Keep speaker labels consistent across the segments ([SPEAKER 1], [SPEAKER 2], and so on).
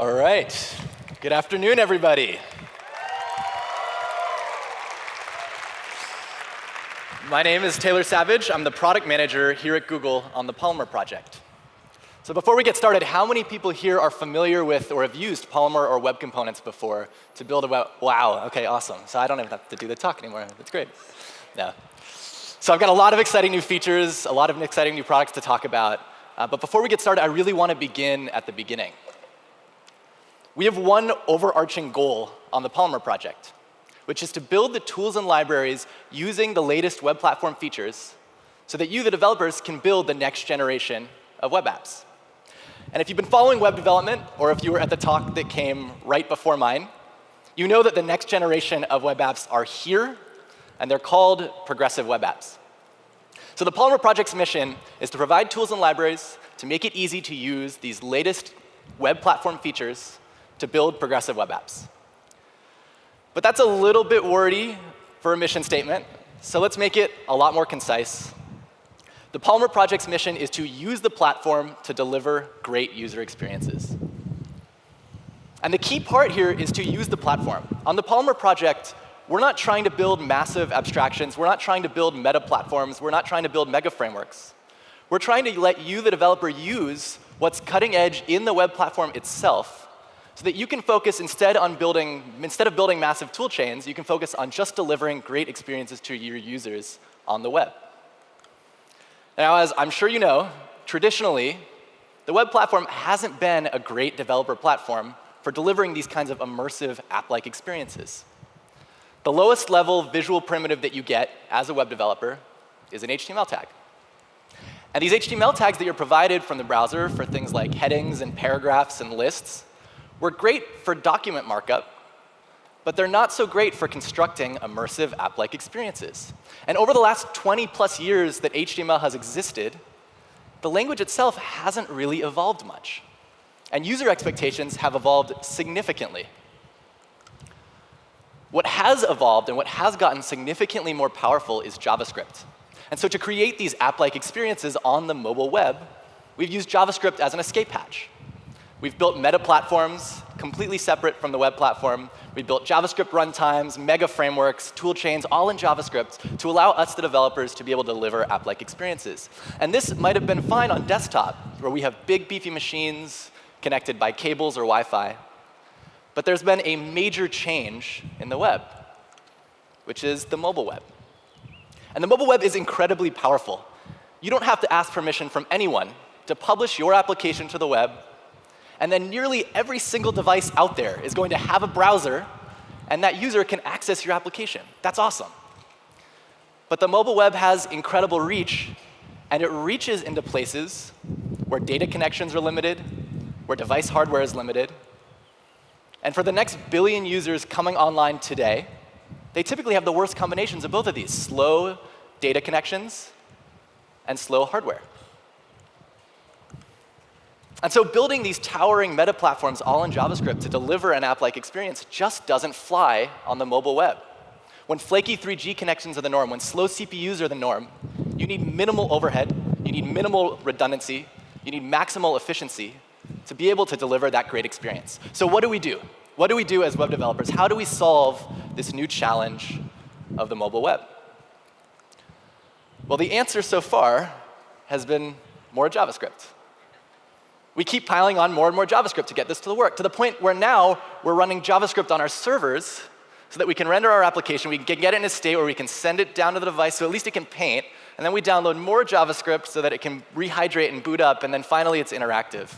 [SPEAKER 1] All right. Good afternoon, everybody. My name is Taylor Savage. I'm the product manager here at Google on the Polymer project. So before we get started, how many people here are familiar with or have used Polymer or web components before to build a web? Wow, OK, awesome. So I don't even have to do the talk anymore. That's great. Yeah. So I've got a lot of exciting new features, a lot of exciting new products to talk about. Uh, but before we get started, I really want to begin at the beginning. We have one overarching goal on the Polymer project, which is to build the tools and libraries using the latest web platform features so that you, the developers, can build the next generation of web apps. And if you've been following web development, or if you were at the talk that came right before mine, you know that the next generation of web apps are here, and they're called progressive web apps. So the Polymer project's mission is to provide tools and libraries to make it easy to use these latest web platform features to build progressive web apps. But that's a little bit wordy for a mission statement, so let's make it a lot more concise. The Polymer project's mission is to use the platform to deliver great user experiences. And the key part here is to use the platform. On the Polymer project, we're not trying to build massive abstractions. We're not trying to build meta platforms. We're not trying to build mega frameworks. We're trying to let you, the developer, use what's cutting edge in the web platform itself so that you can focus instead on building, instead of building massive tool chains, you can focus on just delivering great experiences to your users on the web. Now, as I'm sure you know, traditionally, the web platform hasn't been a great developer platform for delivering these kinds of immersive app-like experiences. The lowest level visual primitive that you get as a web developer is an HTML tag. And these HTML tags that you're provided from the browser for things like headings and paragraphs and lists were great for document markup, but they're not so great for constructing immersive app-like experiences. And over the last 20 plus years that HTML has existed, the language itself hasn't really evolved much. And user expectations have evolved significantly. What has evolved and what has gotten significantly more powerful is JavaScript. And so to create these app-like experiences on the mobile web, we've used JavaScript as an escape hatch. We've built meta platforms completely separate from the web platform. We built JavaScript runtimes, mega frameworks, tool chains, all in JavaScript to allow us, the developers, to be able to deliver app-like experiences. And this might have been fine on desktop, where we have big, beefy machines connected by cables or Wi-Fi. But there's been a major change in the web, which is the mobile web. And the mobile web is incredibly powerful. You don't have to ask permission from anyone to publish your application to the web, and then nearly every single device out there is going to have a browser, and that user can access your application. That's awesome. But the mobile web has incredible reach, and it reaches into places where data connections are limited, where device hardware is limited, and for the next billion users coming online today, they typically have the worst combinations of both of these, slow data connections and slow hardware. And so building these towering meta platforms all in JavaScript to deliver an app-like experience just doesn't fly on the mobile web. When flaky 3G connections are the norm, when slow CPUs are the norm, you need minimal overhead, you need minimal redundancy, you need maximal efficiency to be able to deliver that great experience. So what do we do? What do we do as web developers? How do we solve this new challenge of the mobile web? Well, the answer so far has been more JavaScript. We keep piling on more and more JavaScript to get this to the work, to the point where now we're running JavaScript on our servers so that we can render our application, we can get it in a state where we can send it down to the device so at least it can paint, and then we download more JavaScript so that it can rehydrate and boot up, and then finally it's interactive.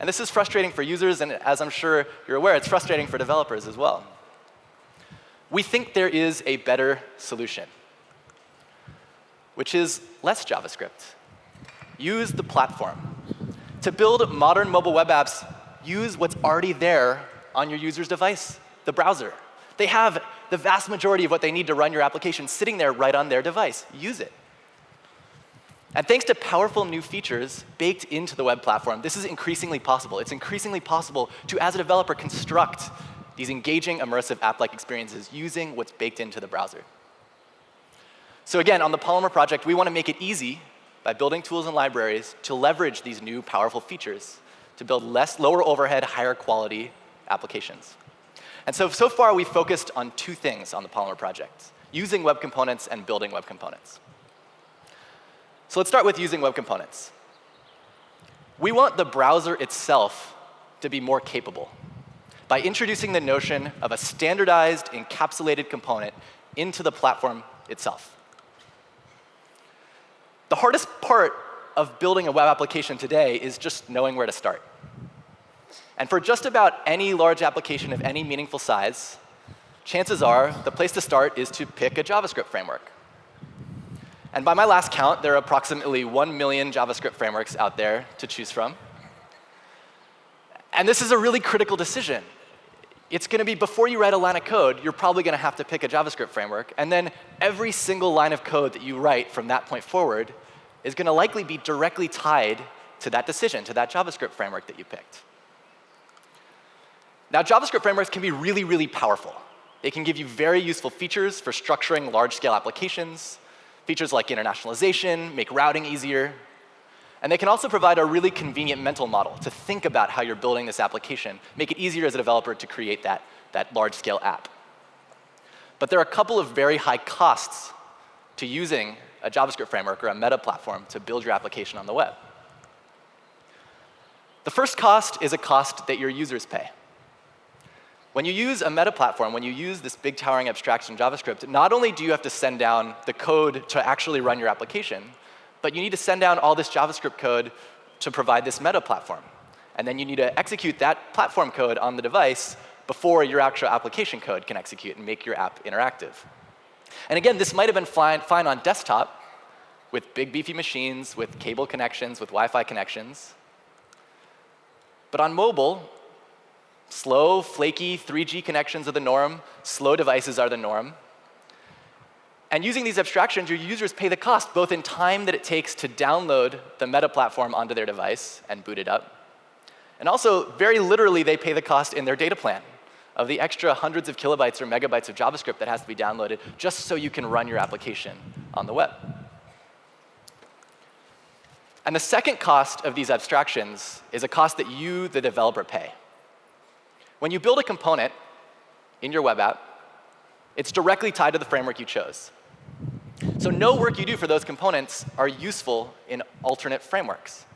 [SPEAKER 1] And this is frustrating for users, and as I'm sure you're aware, it's frustrating for developers as well. We think there is a better solution, which is less JavaScript. Use the platform. To build modern mobile web apps, use what's already there on your user's device, the browser. They have the vast majority of what they need to run your application sitting there right on their device. Use it. And thanks to powerful new features baked into the web platform, this is increasingly possible. It's increasingly possible to, as a developer, construct these engaging, immersive app-like experiences using what's baked into the browser. So again, on the Polymer project, we want to make it easy by building tools and libraries to leverage these new powerful features to build less, lower overhead, higher quality applications. And so, so far, we've focused on two things on the Polymer project, using web components and building web components. So let's start with using web components. We want the browser itself to be more capable by introducing the notion of a standardized, encapsulated component into the platform itself. The hardest part of building a web application today is just knowing where to start. And for just about any large application of any meaningful size, chances are the place to start is to pick a JavaScript framework. And by my last count, there are approximately 1 million JavaScript frameworks out there to choose from. And this is a really critical decision. It's going to be before you write a line of code, you're probably going to have to pick a JavaScript framework. And then every single line of code that you write from that point forward is going to likely be directly tied to that decision, to that JavaScript framework that you picked. Now, JavaScript frameworks can be really, really powerful. They can give you very useful features for structuring large-scale applications, features like internationalization, make routing easier. And they can also provide a really convenient mental model to think about how you're building this application, make it easier as a developer to create that, that large-scale app. But there are a couple of very high costs to using a JavaScript framework or a meta platform to build your application on the web. The first cost is a cost that your users pay. When you use a meta platform, when you use this big towering abstraction JavaScript, not only do you have to send down the code to actually run your application, but you need to send down all this JavaScript code to provide this meta platform. And then you need to execute that platform code on the device before your actual application code can execute and make your app interactive. And again, this might have been fine, fine on desktop with big beefy machines, with cable connections, with Wi-Fi connections. But on mobile, Slow, flaky 3G connections are the norm. Slow devices are the norm. And using these abstractions, your users pay the cost, both in time that it takes to download the meta platform onto their device and boot it up. And also, very literally, they pay the cost in their data plan of the extra hundreds of kilobytes or megabytes of JavaScript that has to be downloaded just so you can run your application on the web. And the second cost of these abstractions is a cost that you, the developer, pay. When you build a component in your web app, it's directly tied to the framework you chose. So no work you do for those components are useful in alternate frameworks.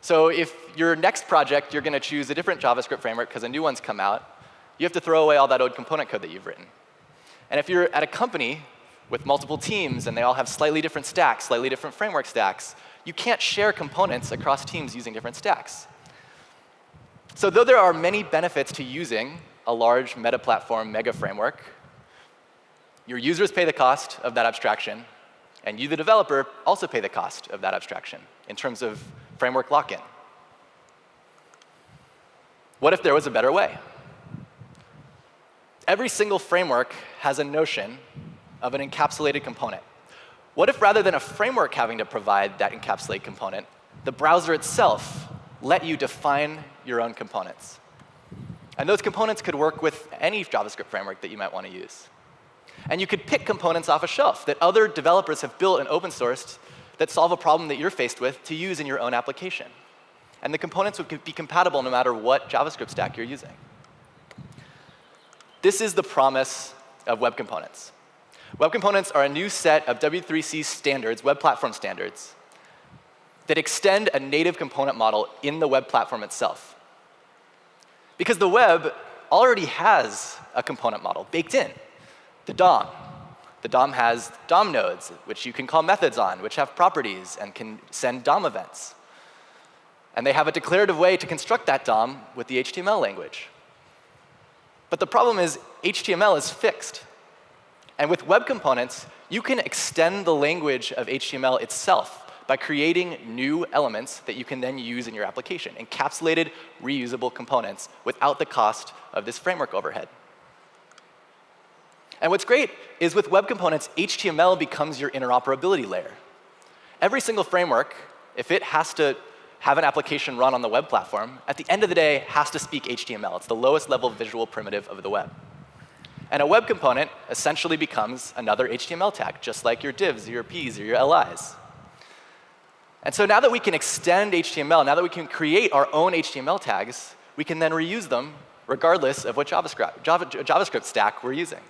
[SPEAKER 1] So if your next project, you're going to choose a different JavaScript framework because a new one's come out, you have to throw away all that old component code that you've written. And if you're at a company with multiple teams and they all have slightly different stacks, slightly different framework stacks, you can't share components across teams using different stacks. So though there are many benefits to using a large meta-platform mega framework, your users pay the cost of that abstraction, and you, the developer, also pay the cost of that abstraction in terms of framework lock-in. What if there was a better way? Every single framework has a notion of an encapsulated component. What if rather than a framework having to provide that encapsulated component, the browser itself let you define your own components. And those components could work with any JavaScript framework that you might want to use. And you could pick components off a shelf that other developers have built and open sourced that solve a problem that you're faced with to use in your own application. And the components would be compatible no matter what JavaScript stack you're using. This is the promise of web components. Web components are a new set of W3C standards, web platform standards, that extend a native component model in the web platform itself. Because the web already has a component model baked in, the DOM. The DOM has DOM nodes, which you can call methods on, which have properties and can send DOM events. And they have a declarative way to construct that DOM with the HTML language. But the problem is HTML is fixed. And with web components, you can extend the language of HTML itself by creating new elements that you can then use in your application, encapsulated, reusable components without the cost of this framework overhead. And what's great is with web components, HTML becomes your interoperability layer. Every single framework, if it has to have an application run on the web platform, at the end of the day, has to speak HTML. It's the lowest level visual primitive of the web. And a web component essentially becomes another HTML tag, just like your divs, or your Ps, or your LIs. And so now that we can extend HTML, now that we can create our own HTML tags, we can then reuse them regardless of what JavaScript, Java, JavaScript stack we're using.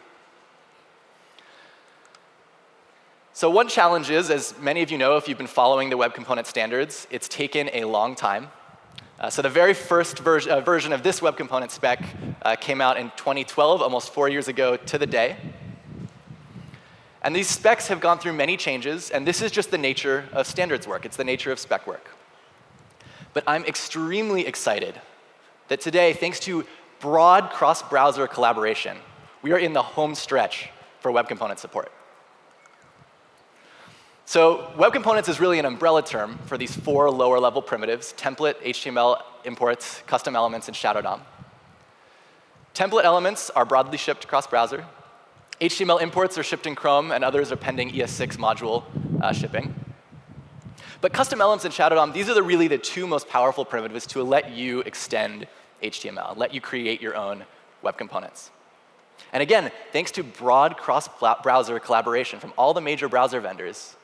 [SPEAKER 1] So one challenge is, as many of you know if you've been following the web component standards, it's taken a long time. Uh, so the very first ver uh, version of this web component spec uh, came out in 2012, almost four years ago to the day. And these specs have gone through many changes, and this is just the nature of standards work. It's the nature of spec work. But I'm extremely excited that today, thanks to broad cross-browser collaboration, we are in the home stretch for web component support. So web components is really an umbrella term for these four lower level primitives, template, HTML imports, custom elements, and shadow DOM. Template elements are broadly shipped across browser. HTML imports are shipped in Chrome, and others are pending ES6 module uh, shipping. But custom elements and Shadow DOM, these are the really the two most powerful primitives to let you extend HTML, let you create your own web components. And again, thanks to broad cross-browser collaboration from all the major browser vendors,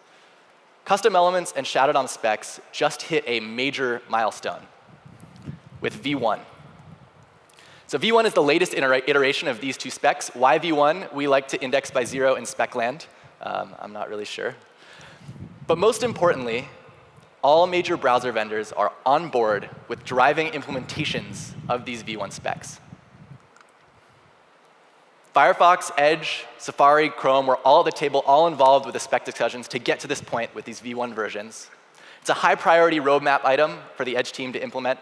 [SPEAKER 1] custom elements and Shadow DOM specs just hit a major milestone with V1. So V1 is the latest iteration of these two specs. Why V1? We like to index by zero in spec land. Um, I'm not really sure. But most importantly, all major browser vendors are on board with driving implementations of these V1 specs. Firefox, Edge, Safari, Chrome were all at the table, all involved with the spec discussions to get to this point with these V1 versions. It's a high priority roadmap item for the Edge team to implement.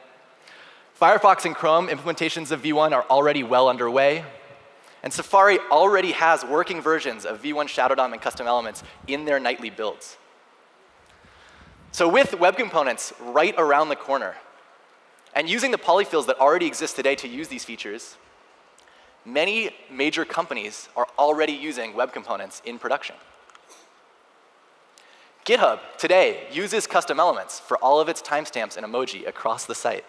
[SPEAKER 1] Firefox and Chrome implementations of V1 are already well underway. And Safari already has working versions of V1 Shadow DOM and custom elements in their nightly builds. So with web components right around the corner, and using the polyfills that already exist today to use these features, many major companies are already using web components in production. GitHub today uses custom elements for all of its timestamps and emoji across the site.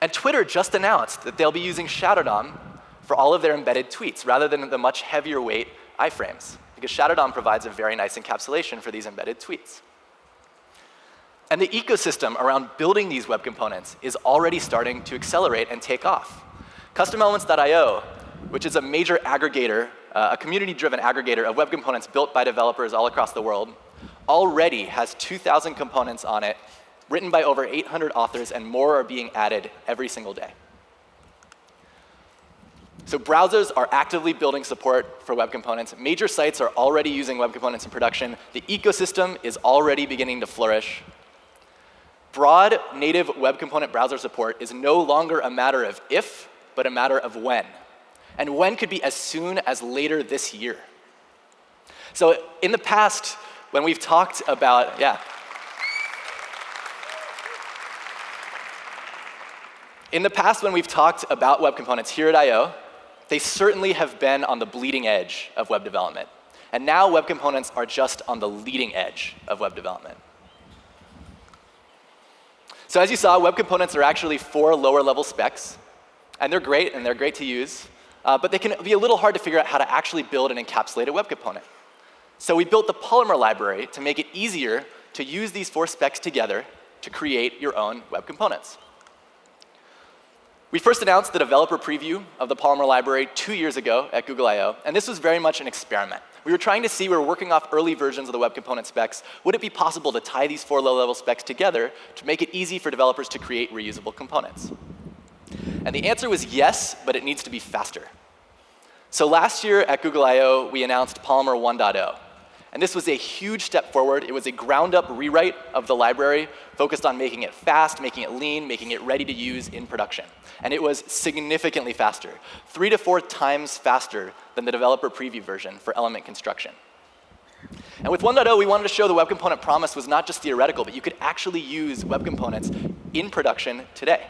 [SPEAKER 1] And Twitter just announced that they'll be using Shadow DOM for all of their embedded tweets rather than the much heavier weight iframes, because Shadow DOM provides a very nice encapsulation for these embedded tweets. And the ecosystem around building these web components is already starting to accelerate and take off. CustomElements.io, which is a major aggregator, uh, a community-driven aggregator of web components built by developers all across the world, already has 2,000 components on it written by over 800 authors, and more are being added every single day. So browsers are actively building support for web components. Major sites are already using web components in production. The ecosystem is already beginning to flourish. Broad native web component browser support is no longer a matter of if, but a matter of when. And when could be as soon as later this year. So in the past, when we've talked about, yeah, In the past, when we've talked about web components here at I.O., they certainly have been on the bleeding edge of web development. And now web components are just on the leading edge of web development. So as you saw, web components are actually four lower level specs. And they're great, and they're great to use. Uh, but they can be a little hard to figure out how to actually build an encapsulated web component. So we built the Polymer library to make it easier to use these four specs together to create your own web components. We first announced the developer preview of the Polymer library two years ago at Google I.O., and this was very much an experiment. We were trying to see, we were working off early versions of the web component specs, would it be possible to tie these four low-level specs together to make it easy for developers to create reusable components? And the answer was yes, but it needs to be faster. So last year at Google I.O., we announced Polymer 1.0. And this was a huge step forward. It was a ground-up rewrite of the library focused on making it fast, making it lean, making it ready to use in production. And it was significantly faster, three to four times faster than the developer preview version for element construction. And with 1.0, we wanted to show the web component promise was not just theoretical, but you could actually use web components in production today.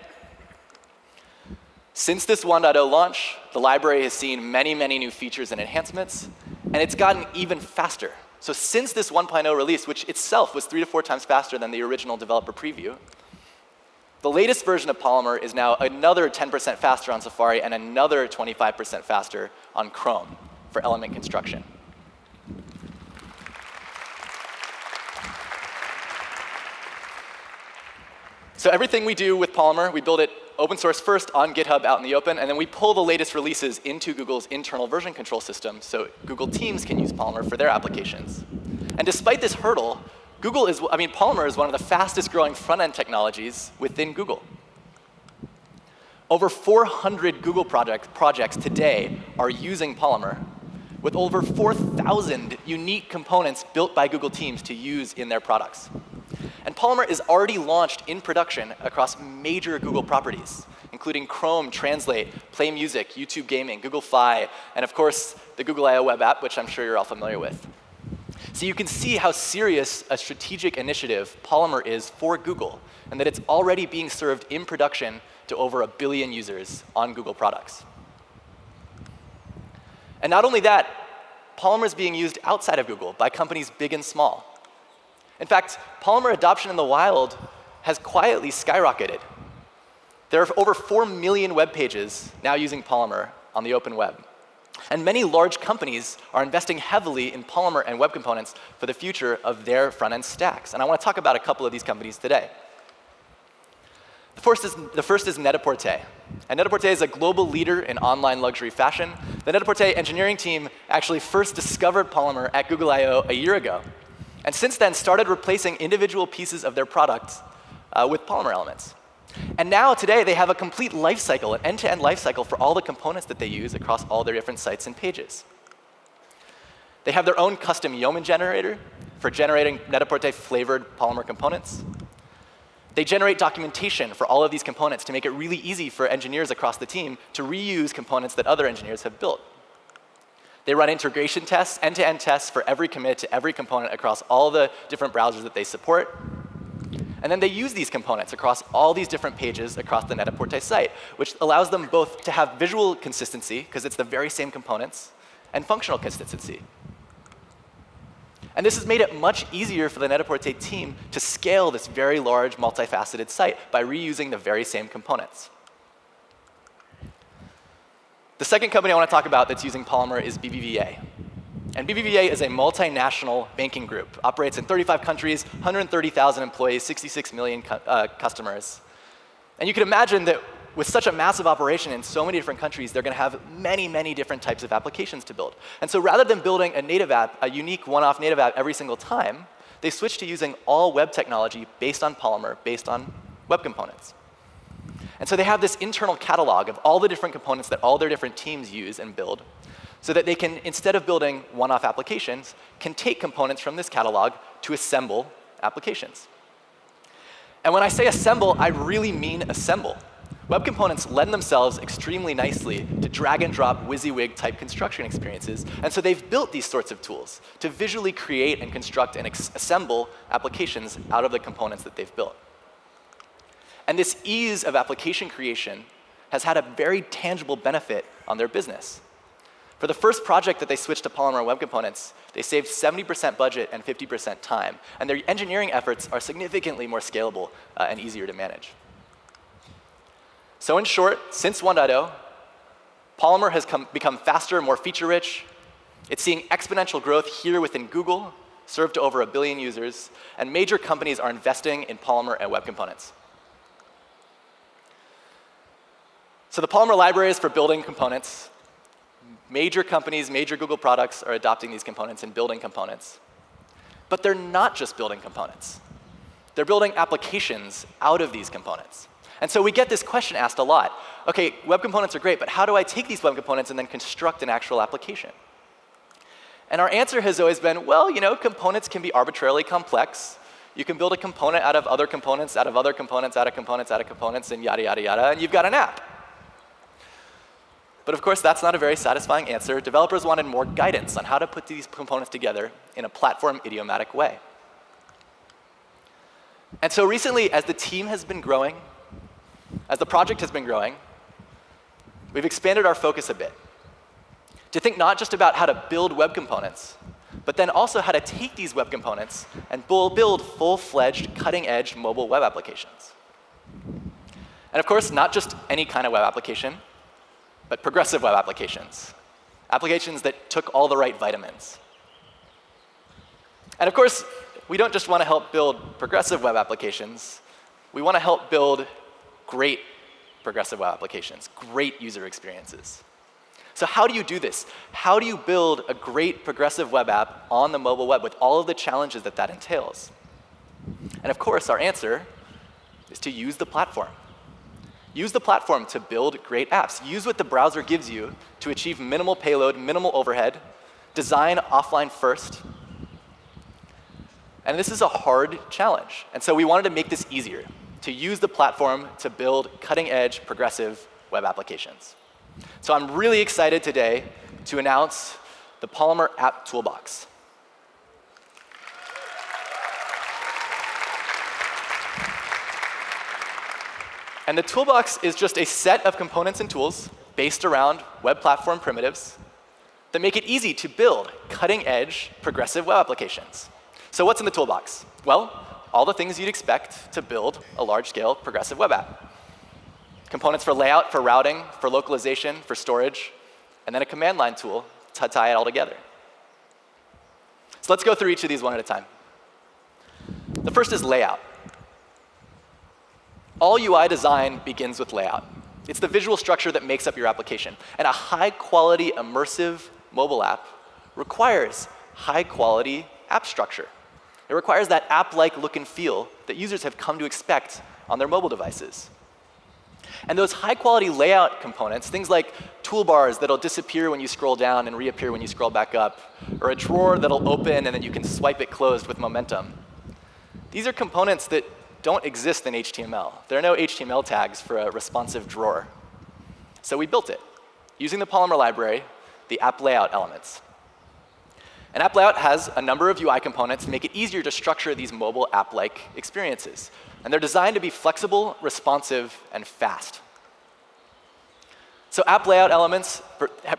[SPEAKER 1] Since this 1.0 launch, the library has seen many, many new features and enhancements, and it's gotten even faster. So since this 1.0 release, which itself was three to four times faster than the original developer preview, the latest version of Polymer is now another 10% faster on Safari and another 25% faster on Chrome for element construction. So everything we do with Polymer, we build it open source first on GitHub out in the open, and then we pull the latest releases into Google's internal version control system so Google Teams can use Polymer for their applications. And despite this hurdle, Google is, I mean, Polymer is one of the fastest growing front-end technologies within Google. Over 400 Google project, projects today are using Polymer, with over 4,000 unique components built by Google Teams to use in their products. And Polymer is already launched in production across major Google properties, including Chrome, Translate, Play Music, YouTube Gaming, Google Fi, and of course, the Google I.O. web app, which I'm sure you're all familiar with. So you can see how serious a strategic initiative Polymer is for Google, and that it's already being served in production to over a billion users on Google products. And not only that, Polymer is being used outside of Google by companies big and small. In fact, Polymer adoption in the wild has quietly skyrocketed. There are over 4 million web pages now using Polymer on the open web. And many large companies are investing heavily in Polymer and web components for the future of their front-end stacks. And I want to talk about a couple of these companies today. The first is, the first is Net-a-Porter. And Net-a-Porter is a global leader in online luxury fashion. The Net-a-Porter engineering team actually first discovered Polymer at Google I.O. a year ago. And since then started replacing individual pieces of their product uh, with Polymer elements. And now, today, they have a complete life cycle, an end-to-end life cycle for all the components that they use across all their different sites and pages. They have their own custom Yeoman generator for generating Net-a-Porter flavored Polymer components. They generate documentation for all of these components to make it really easy for engineers across the team to reuse components that other engineers have built. They run integration tests, end-to-end -end tests for every commit to every component across all the different browsers that they support. And then they use these components across all these different pages across the Net-a-Porter site, which allows them both to have visual consistency, because it's the very same components, and functional consistency. And this has made it much easier for the Net-a-Porter team to scale this very large, multifaceted site by reusing the very same components. The second company I want to talk about that's using Polymer is BBVA. And BBVA is a multinational banking group, operates in 35 countries, 130,000 employees, 66 million cu uh, customers. And you can imagine that with such a massive operation in so many different countries, they're going to have many, many different types of applications to build. And so rather than building a native app, a unique one-off native app every single time, they switched to using all web technology based on Polymer, based on web components. And so they have this internal catalog of all the different components that all their different teams use and build so that they can, instead of building one-off applications, can take components from this catalog to assemble applications. And when I say assemble, I really mean assemble. Web components lend themselves extremely nicely to drag and drop WYSIWYG type construction experiences. And so they've built these sorts of tools to visually create and construct and assemble applications out of the components that they've built. And this ease of application creation has had a very tangible benefit on their business. For the first project that they switched to Polymer web components, they saved 70% budget and 50% time. And their engineering efforts are significantly more scalable uh, and easier to manage. So in short, since 1.0, Polymer has come, become faster, more feature-rich. It's seeing exponential growth here within Google, served to over a billion users, and major companies are investing in Polymer and web components. So the Polymer library is for building components. Major companies, major Google products are adopting these components and building components. But they're not just building components. They're building applications out of these components. And so we get this question asked a lot. OK, web components are great, but how do I take these web components and then construct an actual application? And our answer has always been, well, you know, components can be arbitrarily complex. You can build a component out of other components, out of other components, out of components, out of components, and yada, yada, yada, and you've got an app. But of course, that's not a very satisfying answer. Developers wanted more guidance on how to put these components together in a platform idiomatic way. And so recently, as the team has been growing, as the project has been growing, we've expanded our focus a bit to think not just about how to build web components, but then also how to take these web components and build full-fledged, cutting-edge mobile web applications. And of course, not just any kind of web application, but progressive web applications, applications that took all the right vitamins. And of course, we don't just want to help build progressive web applications. We want to help build great progressive web applications, great user experiences. So how do you do this? How do you build a great progressive web app on the mobile web with all of the challenges that that entails? And of course, our answer is to use the platform. Use the platform to build great apps. Use what the browser gives you to achieve minimal payload, minimal overhead, design offline first. And this is a hard challenge. And so we wanted to make this easier, to use the platform to build cutting-edge progressive web applications. So I'm really excited today to announce the Polymer App Toolbox. And the toolbox is just a set of components and tools based around web platform primitives that make it easy to build cutting-edge progressive web applications. So what's in the toolbox? Well, all the things you'd expect to build a large-scale progressive web app. Components for layout, for routing, for localization, for storage, and then a command line tool to tie it all together. So let's go through each of these one at a time. The first is layout. All UI design begins with layout. It's the visual structure that makes up your application. And a high-quality, immersive mobile app requires high-quality app structure. It requires that app-like look and feel that users have come to expect on their mobile devices. And those high-quality layout components, things like toolbars that'll disappear when you scroll down and reappear when you scroll back up, or a drawer that'll open and then you can swipe it closed with momentum. These are components that don't exist in HTML. There are no HTML tags for a responsive drawer. So we built it using the Polymer library, the app layout elements. An app layout has a number of UI components to make it easier to structure these mobile app-like experiences. And they're designed to be flexible, responsive, and fast. So app layout elements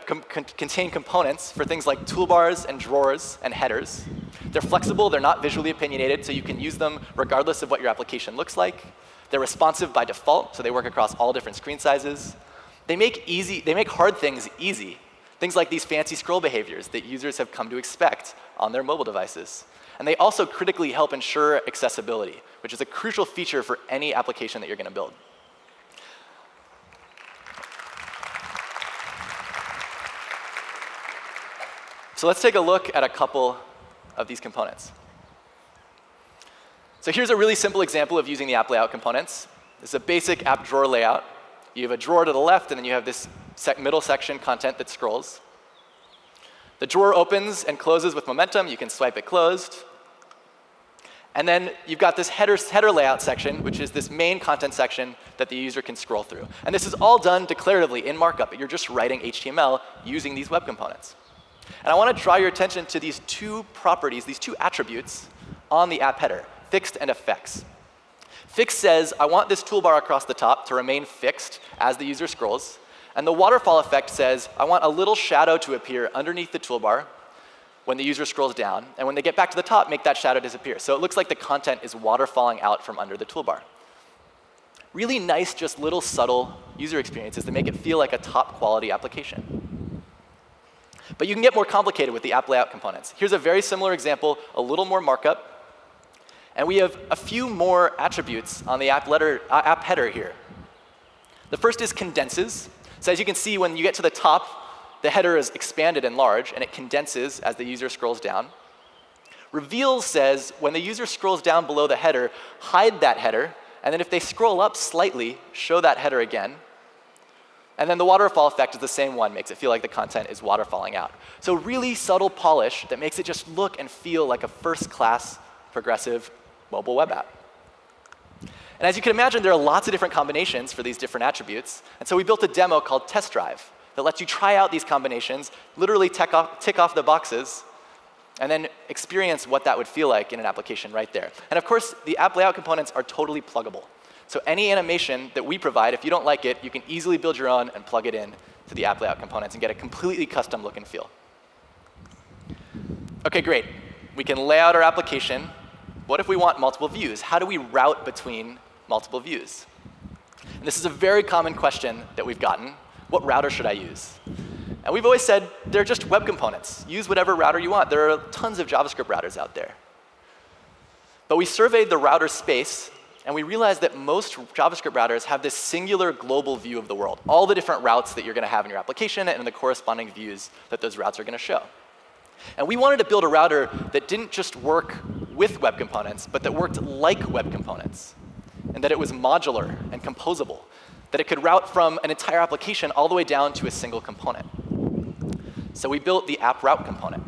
[SPEAKER 1] com contain components for things like toolbars and drawers and headers. They're flexible, they're not visually opinionated, so you can use them regardless of what your application looks like. They're responsive by default, so they work across all different screen sizes. They make, easy, they make hard things easy. Things like these fancy scroll behaviors that users have come to expect on their mobile devices. And they also critically help ensure accessibility, which is a crucial feature for any application that you're going to build. So let's take a look at a couple of these components. So here's a really simple example of using the app layout components. Is a basic app drawer layout. You have a drawer to the left, and then you have this sec middle section content that scrolls. The drawer opens and closes with momentum. You can swipe it closed. And then you've got this header, header layout section, which is this main content section that the user can scroll through. And this is all done declaratively in markup. You're just writing HTML using these web components. And I want to draw your attention to these two properties, these two attributes on the app header, fixed and effects. Fixed says, I want this toolbar across the top to remain fixed as the user scrolls. And the waterfall effect says, I want a little shadow to appear underneath the toolbar when the user scrolls down. And when they get back to the top, make that shadow disappear. So it looks like the content is waterfalling out from under the toolbar. Really nice, just little subtle user experiences that make it feel like a top quality application. But you can get more complicated with the app layout components. Here's a very similar example, a little more markup. And we have a few more attributes on the app, letter, uh, app header here. The first is condenses. So as you can see, when you get to the top, the header is expanded and large, and it condenses as the user scrolls down. Reveals says when the user scrolls down below the header, hide that header, and then if they scroll up slightly, show that header again. And then the waterfall effect is the same one, makes it feel like the content is waterfalling out. So really subtle polish that makes it just look and feel like a first-class progressive mobile web app. And as you can imagine, there are lots of different combinations for these different attributes. And so we built a demo called Test Drive that lets you try out these combinations, literally tick off, tick off the boxes, and then experience what that would feel like in an application right there. And of course, the app layout components are totally pluggable. So any animation that we provide, if you don't like it, you can easily build your own and plug it in to the app layout components and get a completely custom look and feel. OK, great. We can lay out our application. What if we want multiple views? How do we route between multiple views? And this is a very common question that we've gotten. What router should I use? And we've always said they're just web components. Use whatever router you want. There are tons of JavaScript routers out there. But we surveyed the router space And we realized that most JavaScript routers have this singular global view of the world, all the different routes that you're going to have in your application and the corresponding views that those routes are going to show. And we wanted to build a router that didn't just work with web components, but that worked like web components, and that it was modular and composable, that it could route from an entire application all the way down to a single component. So we built the app route component.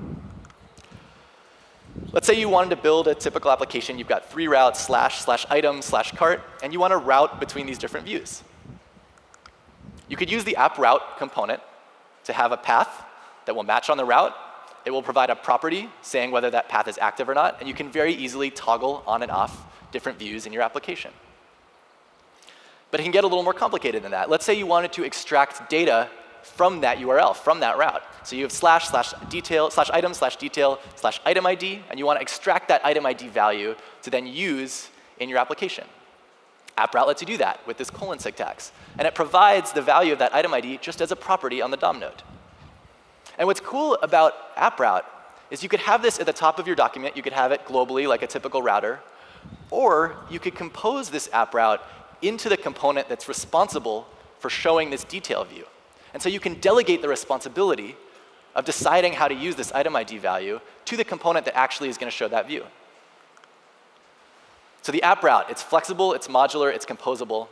[SPEAKER 1] Let's say you wanted to build a typical application. You've got three routes, slash, slash item, slash cart, and you want to route between these different views. You could use the app route component to have a path that will match on the route. It will provide a property saying whether that path is active or not, and you can very easily toggle on and off different views in your application. But it can get a little more complicated than that. Let's say you wanted to extract data from that URL, from that route. So you have slash, slash detail, slash item, slash detail, slash item ID, and you want to extract that item ID value to then use in your application. App AppRoute lets you do that with this colon syntax. And it provides the value of that item ID just as a property on the DOM node. And what's cool about AppRoute is you could have this at the top of your document. You could have it globally like a typical router. Or you could compose this AppRoute into the component that's responsible for showing this detail view. And so you can delegate the responsibility of deciding how to use this item ID value to the component that actually is going to show that view. So the app route, it's flexible, it's modular, it's composable.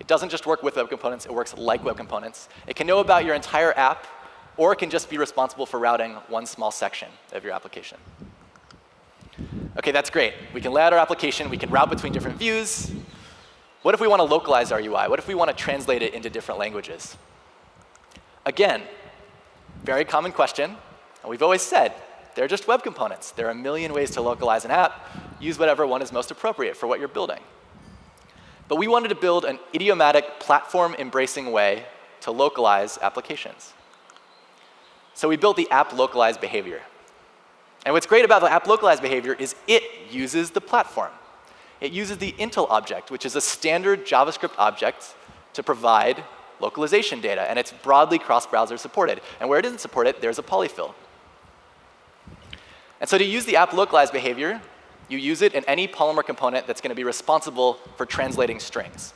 [SPEAKER 1] It doesn't just work with web components, it works like web components. It can know about your entire app, or it can just be responsible for routing one small section of your application. OK, that's great. We can lay out our application. We can route between different views. What if we want to localize our UI? What if we want to translate it into different languages? Again, very common question. And we've always said, they're just web components. There are a million ways to localize an app. Use whatever one is most appropriate for what you're building. But we wanted to build an idiomatic, platform-embracing way to localize applications. So we built the app localized behavior. And what's great about the app localized behavior is it uses the platform. It uses the Intl object, which is a standard JavaScript object to provide localization data, and it's broadly cross-browser supported. And where it isn't supported, there's a polyfill. And so to use the app localized behavior, you use it in any Polymer component that's going to be responsible for translating strings.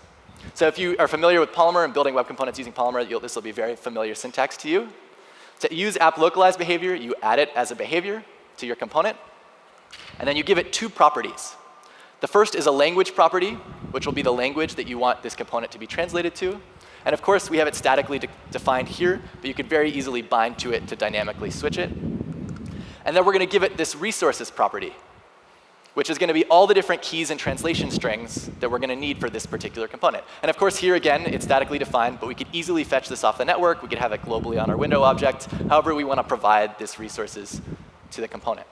[SPEAKER 1] So if you are familiar with Polymer and building web components using Polymer, this will be very familiar syntax to you. To use app localized behavior, you add it as a behavior to your component, and then you give it two properties. The first is a language property, which will be the language that you want this component to be translated to. And of course, we have it statically de defined here, but you could very easily bind to it to dynamically switch it. And then we're going to give it this resources property, which is going to be all the different keys and translation strings that we're going to need for this particular component. And of course, here again, it's statically defined, but we could easily fetch this off the network. We could have it globally on our window object. However, we want to provide this resources to the component.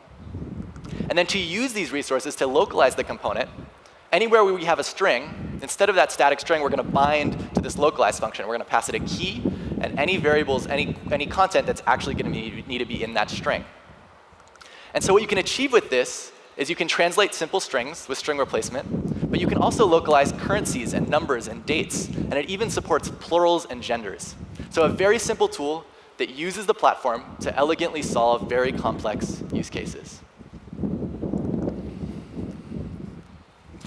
[SPEAKER 1] And then to use these resources to localize the component, anywhere we have a string, instead of that static string, we're going to bind to this localize function. We're going to pass it a key and any variables, any, any content that's actually going to need, need to be in that string. And so what you can achieve with this is you can translate simple strings with string replacement, but you can also localize currencies and numbers and dates, and it even supports plurals and genders. So a very simple tool that uses the platform to elegantly solve very complex use cases.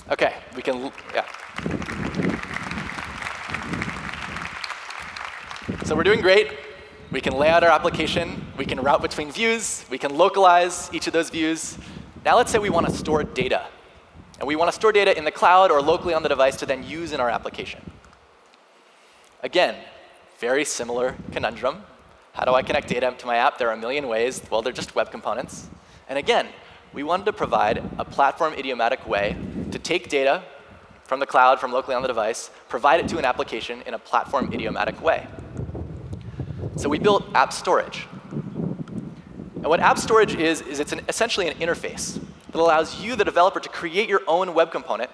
[SPEAKER 1] Okay, we can, yeah. So we're doing great. We can lay out our application. We can route between views. We can localize each of those views. Now let's say we want to store data. And we want to store data in the cloud or locally on the device to then use in our application. Again, very similar conundrum. How do I connect data to my app? There are a million ways. Well, they're just web components. And again, we wanted to provide a platform idiomatic way to take data from the cloud, from locally on the device, provide it to an application in a platform idiomatic way. So we built app storage. And what app storage is, is it's an, essentially an interface that allows you, the developer, to create your own web component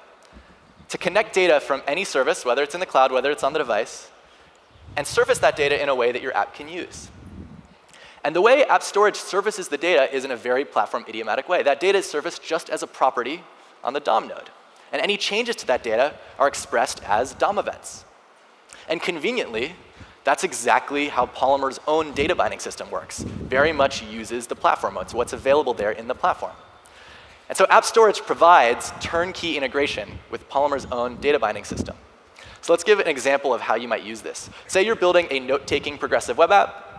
[SPEAKER 1] to connect data from any service, whether it's in the cloud, whether it's on the device, and surface that data in a way that your app can use. And the way app storage surfaces the data is in a very platform idiomatic way. That data is surfaced just as a property on the DOM node. And any changes to that data are expressed as DOM events. And conveniently, that's exactly how Polymer's own data binding system works. Very much uses the platform. It's what's available there in the platform. And so App Storage provides turnkey integration with Polymer's own data binding system. So let's give an example of how you might use this. Say you're building a note-taking progressive web app.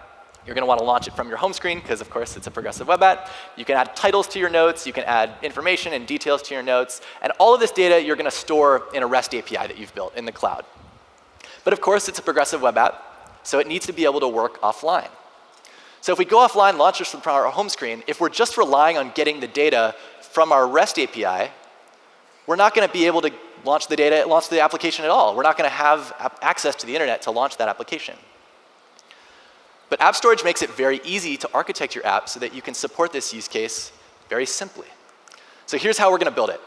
[SPEAKER 1] You're going to want to launch it from your home screen because, of course, it's a progressive web app. You can add titles to your notes. You can add information and details to your notes. And all of this data you're going to store in a REST API that you've built in the cloud. But of course, it's a progressive web app, so it needs to be able to work offline. So if we go offline, launch this from our home screen, if we're just relying on getting the data from our REST API, we're not going to be able to launch the data, launch the application at all. We're not going to have access to the internet to launch that application. But App Storage makes it very easy to architect your app so that you can support this use case very simply. So here's how we're going to build it.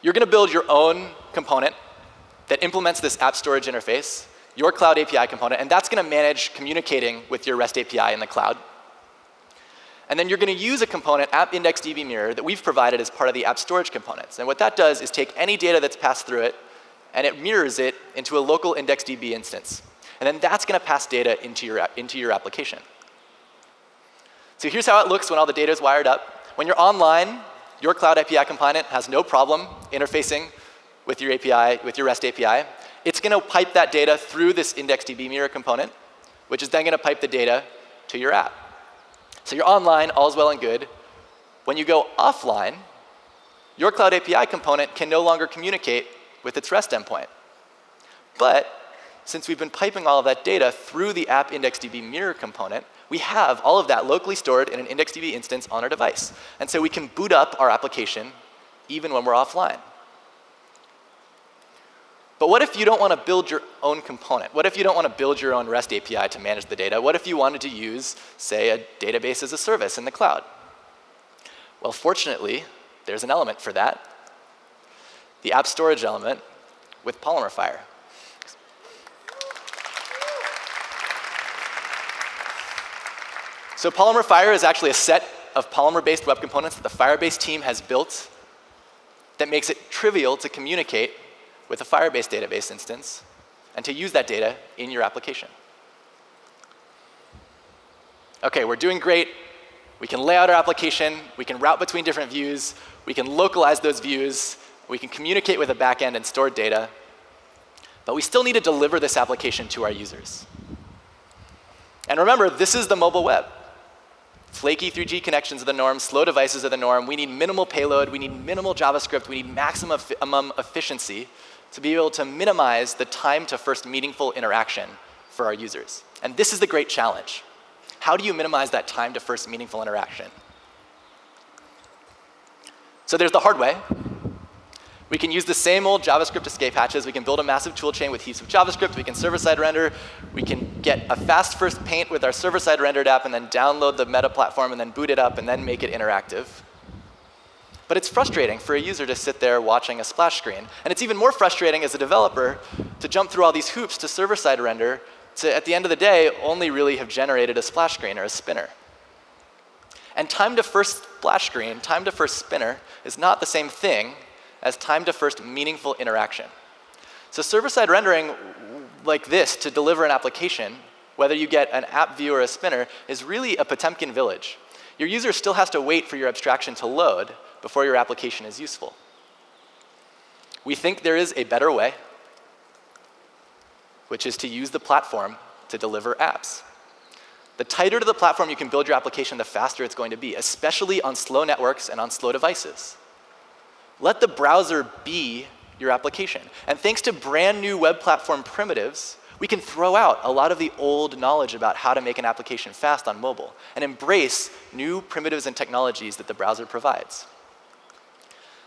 [SPEAKER 1] You're going to build your own component that implements this app storage interface, your cloud API component, and that's going to manage communicating with your REST API in the cloud. And then you're going to use a component, app IndexedDB mirror, that we've provided as part of the app storage components. And what that does is take any data that's passed through it, and it mirrors it into a local IndexedDB instance. And then that's going to pass data into your, into your application. So here's how it looks when all the data is wired up. When you're online, your cloud API component has no problem interfacing with your API, with your REST API. It's going to pipe that data through this IndexedDB mirror component, which is then going to pipe the data to your app. So you're online, all's well and good. When you go offline, your Cloud API component can no longer communicate with its REST endpoint. But since we've been piping all of that data through the app IndexedDB mirror component, we have all of that locally stored in an IndexedDB instance on our device. And so we can boot up our application even when we're offline. But what if you don't want to build your own component? What if you don't want to build your own REST API to manage the data? What if you wanted to use, say, a database as a service in the cloud? Well, fortunately, there's an element for that. The app storage element with Polymer Fire. So Polymer Fire is actually a set of Polymer-based web components that the Firebase team has built that makes it trivial to communicate with a Firebase database instance and to use that data in your application. Okay, we're doing great. We can lay out our application. We can route between different views. We can localize those views. We can communicate with a backend and store data. But we still need to deliver this application to our users. And remember, this is the mobile web. Flaky 3G connections are the norm, slow devices are the norm. We need minimal payload, we need minimal JavaScript, we need maximum efficiency to be able to minimize the time to first meaningful interaction for our users. And this is the great challenge. How do you minimize that time to first meaningful interaction? So there's the hard way. We can use the same old JavaScript escape hatches. We can build a massive toolchain with heaps of JavaScript. We can server-side render. We can get a fast first paint with our server-side rendered app and then download the meta platform and then boot it up and then make it interactive. But it's frustrating for a user to sit there watching a splash screen. And it's even more frustrating as a developer to jump through all these hoops to server-side render to, at the end of the day, only really have generated a splash screen or a spinner. And time to first splash screen, time to first spinner, is not the same thing as time to first meaningful interaction. So server-side rendering like this to deliver an application, whether you get an app view or a spinner, is really a Potemkin village. Your user still has to wait for your abstraction to load, before your application is useful. We think there is a better way, which is to use the platform to deliver apps. The tighter to the platform you can build your application, the faster it's going to be, especially on slow networks and on slow devices. Let the browser be your application. And thanks to brand new web platform primitives, we can throw out a lot of the old knowledge about how to make an application fast on mobile and embrace new primitives and technologies that the browser provides.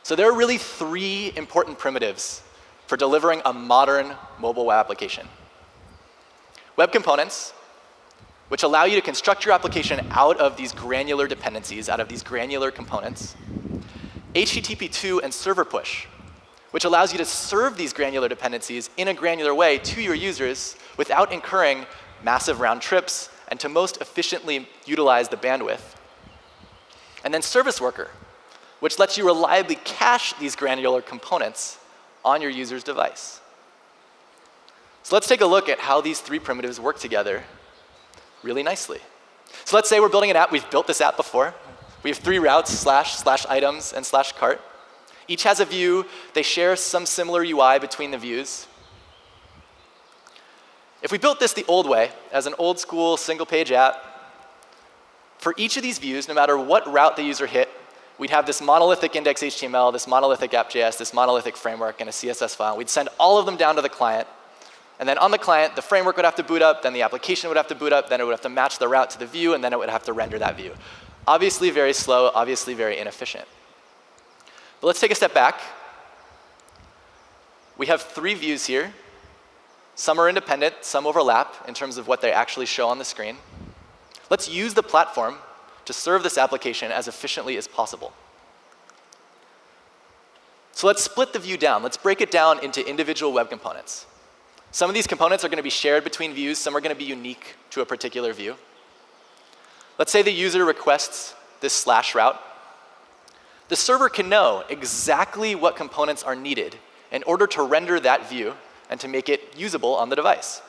[SPEAKER 1] So there are really three important primitives for delivering a modern mobile web application. Web components, which allow you to construct your application out of these granular dependencies, out of these granular components. HTTP2 and server push, which allows you to serve these granular dependencies in a granular way to your users without incurring massive round trips and to most efficiently utilize the bandwidth. And then service worker, which lets you reliably cache these granular components on your user's device. So let's take a look at how these three primitives work together really nicely. So let's say we're building an app. We've built this app before. We have three routes, slash, slash items, and slash cart. Each has a view. They share some similar UI between the views. If we built this the old way, as an old school single page app, for each of these views, no matter what route the user hit, we'd have this monolithic index HTML, this monolithic app.js, this monolithic framework, and a CSS file. We'd send all of them down to the client. And then on the client, the framework would have to boot up, then the application would have to boot up, then it would have to match the route to the view, and then it would have to render that view. Obviously very slow, obviously very inefficient. But let's take a step back. We have three views here. Some are independent, some overlap in terms of what they actually show on the screen. Let's use the platform to serve this application as efficiently as possible. So let's split the view down. Let's break it down into individual web components. Some of these components are going to be shared between views. Some are going to be unique to a particular view. Let's say the user requests this slash route. The server can know exactly what components are needed in order to render that view and to make it usable on the device.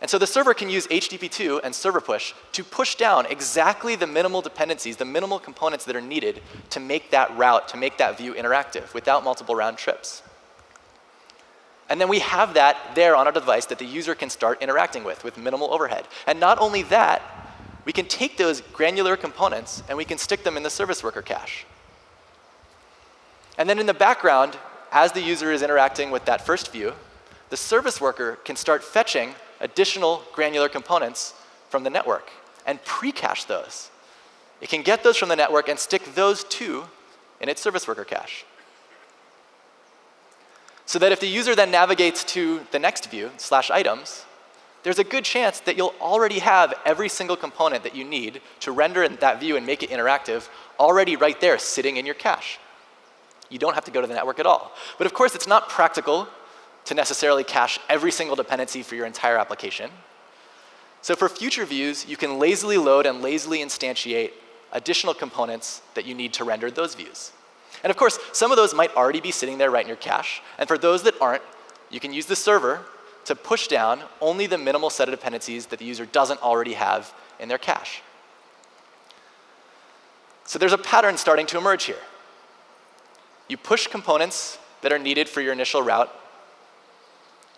[SPEAKER 1] And so the server can use HTTP2 and server push to push down exactly the minimal dependencies, the minimal components that are needed to make that route, to make that view interactive without multiple round trips. And then we have that there on our device that the user can start interacting with, with minimal overhead. And not only that, we can take those granular components and we can stick them in the service worker cache. And then in the background, as the user is interacting with that first view, the service worker can start fetching additional granular components from the network and pre-cache those. It can get those from the network and stick those two in its service worker cache. So that if the user then navigates to the next view, slash items, there's a good chance that you'll already have every single component that you need to render that view and make it interactive already right there sitting in your cache. You don't have to go to the network at all. But of course, it's not practical to necessarily cache every single dependency for your entire application. So for future views, you can lazily load and lazily instantiate additional components that you need to render those views. And of course, some of those might already be sitting there right in your cache. And for those that aren't, you can use the server to push down only the minimal set of dependencies that the user doesn't already have in their cache. So there's a pattern starting to emerge here. You push components that are needed for your initial route.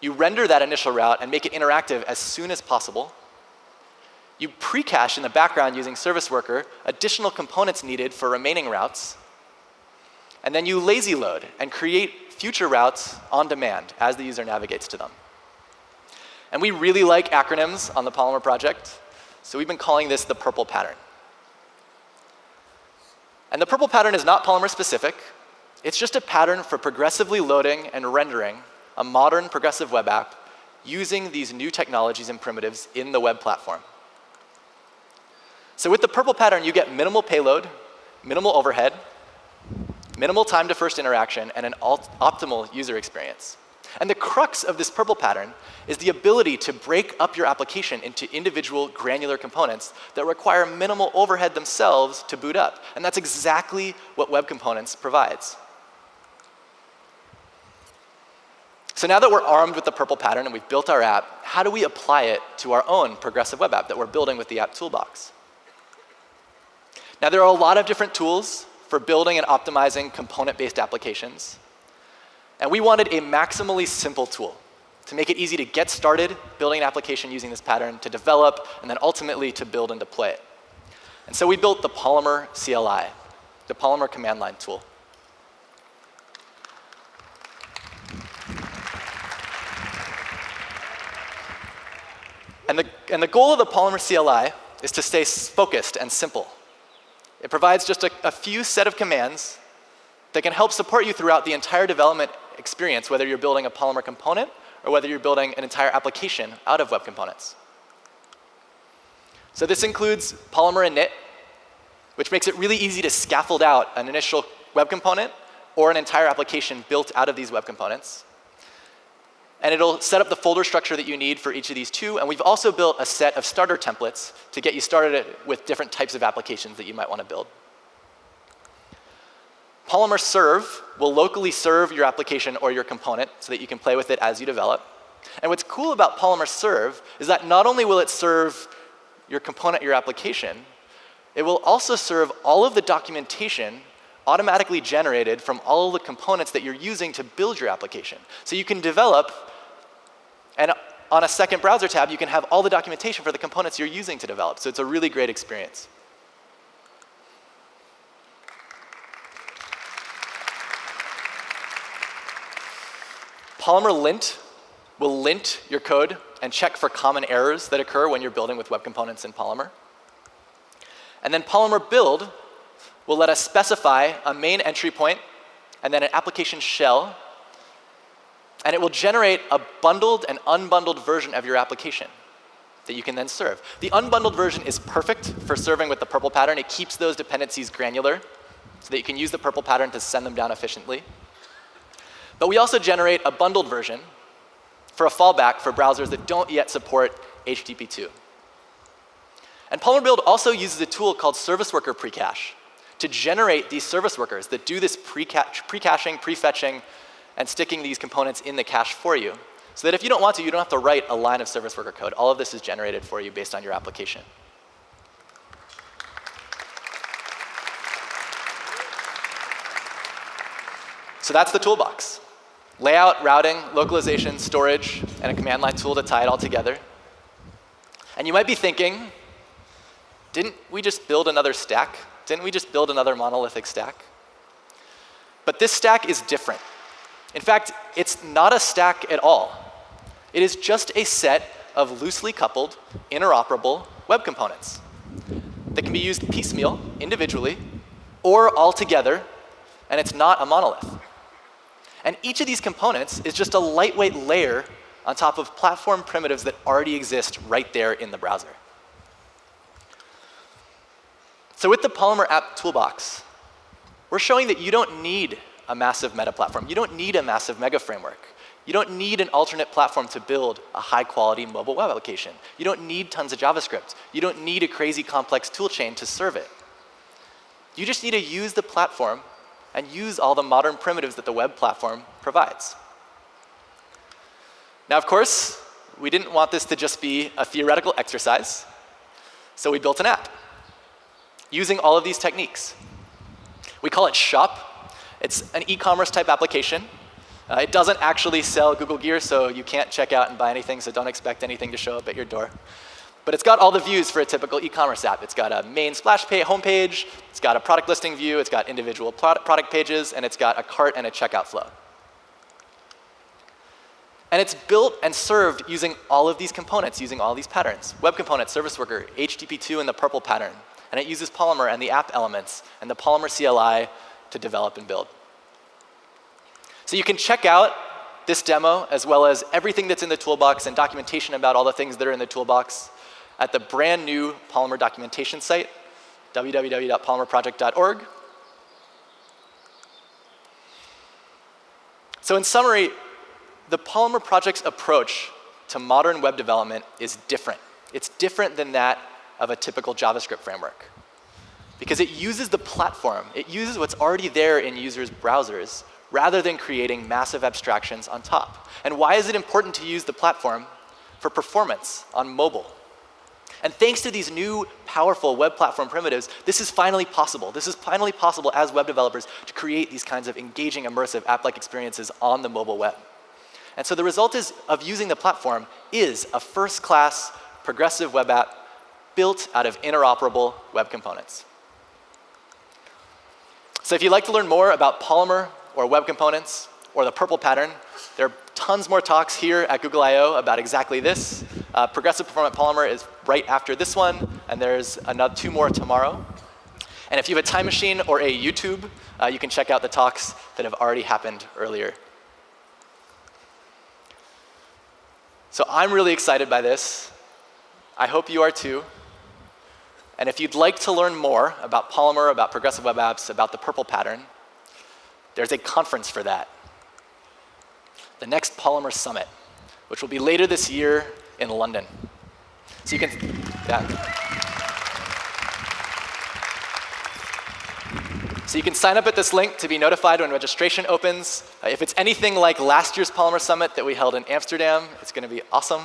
[SPEAKER 1] You render that initial route and make it interactive as soon as possible. You pre-cache in the background using Service Worker additional components needed for remaining routes. And then you lazy load and create future routes on demand as the user navigates to them. And we really like acronyms on the Polymer project, so we've been calling this the purple pattern. And the purple pattern is not Polymer specific. It's just a pattern for progressively loading and rendering a modern progressive web app using these new technologies and primitives in the web platform. So with the purple pattern, you get minimal payload, minimal overhead, minimal time to first interaction, and an optimal user experience. And the crux of this purple pattern is the ability to break up your application into individual granular components that require minimal overhead themselves to boot up. And that's exactly what Web Components provides. So now that we're armed with the purple pattern and we've built our app, how do we apply it to our own progressive web app that we're building with the app toolbox? Now there are a lot of different tools for building and optimizing component-based applications. And we wanted a maximally simple tool to make it easy to get started building an application using this pattern, to develop, and then ultimately to build and deploy it. And so we built the Polymer CLI, the Polymer command line tool. And the, and the goal of the Polymer CLI is to stay focused and simple. It provides just a, a few set of commands that can help support you throughout the entire development experience, whether you're building a Polymer component or whether you're building an entire application out of web components. So this includes Polymer init, which makes it really easy to scaffold out an initial web component or an entire application built out of these web components and it'll set up the folder structure that you need for each of these two. And we've also built a set of starter templates to get you started with different types of applications that you might want to build. Polymer Serve will locally serve your application or your component so that you can play with it as you develop. And what's cool about Polymer Serve is that not only will it serve your component, your application, it will also serve all of the documentation automatically generated from all the components that you're using to build your application. So you can develop, and on a second browser tab, you can have all the documentation for the components you're using to develop. So it's a really great experience. Polymer lint will lint your code and check for common errors that occur when you're building with web components in Polymer. And then Polymer build will let us specify a main entry point and then an application shell. And it will generate a bundled and unbundled version of your application that you can then serve. The unbundled version is perfect for serving with the purple pattern. It keeps those dependencies granular so that you can use the purple pattern to send them down efficiently. But we also generate a bundled version for a fallback for browsers that don't yet support HTTP2. And Polymer Build also uses a tool called Service Worker Precache to generate these service workers that do this pre-caching, pre-fetching, and sticking these components in the cache for you. So that if you don't want to, you don't have to write a line of service worker code. All of this is generated for you based on your application. So that's the toolbox. Layout, routing, localization, storage, and a command line tool to tie it all together. And you might be thinking, didn't we just build another stack? Didn't we just build another monolithic stack? But this stack is different. In fact, it's not a stack at all. It is just a set of loosely coupled, interoperable web components that can be used piecemeal, individually, or all together, and it's not a monolith. And each of these components is just a lightweight layer on top of platform primitives that already exist right there in the browser. So with the Polymer app toolbox, we're showing that you don't need a massive meta platform. You don't need a massive mega framework. You don't need an alternate platform to build a high quality mobile web application. You don't need tons of JavaScript. You don't need a crazy complex toolchain to serve it. You just need to use the platform and use all the modern primitives that the web platform provides. Now, of course, we didn't want this to just be a theoretical exercise, so we built an app using all of these techniques. We call it Shop. It's an e-commerce type application. Uh, it doesn't actually sell Google Gear, so you can't check out and buy anything, so don't expect anything to show up at your door. But it's got all the views for a typical e-commerce app. It's got a main splash page, homepage, it's got a product listing view, it's got individual product pages, and it's got a cart and a checkout flow. And it's built and served using all of these components, using all these patterns. Web component, service worker, HTTP2 and the purple pattern. And it uses Polymer and the app elements and the Polymer CLI to develop and build. So you can check out this demo as well as everything that's in the toolbox and documentation about all the things that are in the toolbox at the brand new Polymer documentation site, www.polymerproject.org. So in summary, the Polymer project's approach to modern web development is different. It's different than that of a typical JavaScript framework. Because it uses the platform, it uses what's already there in users' browsers, rather than creating massive abstractions on top. And why is it important to use the platform? For performance on mobile. And thanks to these new powerful web platform primitives, this is finally possible. This is finally possible as web developers to create these kinds of engaging, immersive app-like experiences on the mobile web. And so the result is, of using the platform is a first-class progressive web app built out of interoperable web components. So if you'd like to learn more about Polymer or web components or the purple pattern, there are tons more talks here at Google I/O about exactly this. Uh, Progressive Performant Polymer is right after this one, and there's another two more tomorrow. And if you have a time machine or a YouTube, uh, you can check out the talks that have already happened earlier. So I'm really excited by this. I hope you are too. And if you'd like to learn more about Polymer, about progressive web apps, about the purple pattern, there's a conference for that. The next Polymer Summit, which will be later this year in London. So you can, yeah. So you can sign up at this link to be notified when registration opens. Uh, if it's anything like last year's Polymer Summit that we held in Amsterdam, it's going to be awesome.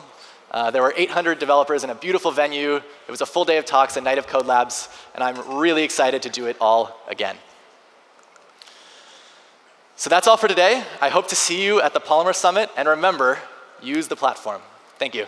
[SPEAKER 1] Uh, there were 800 developers in a beautiful venue. It was a full day of talks, a night of Code Labs, and I'm really excited to do it all again. So that's all for today. I hope to see you at the Polymer Summit, and remember, use the platform. Thank you.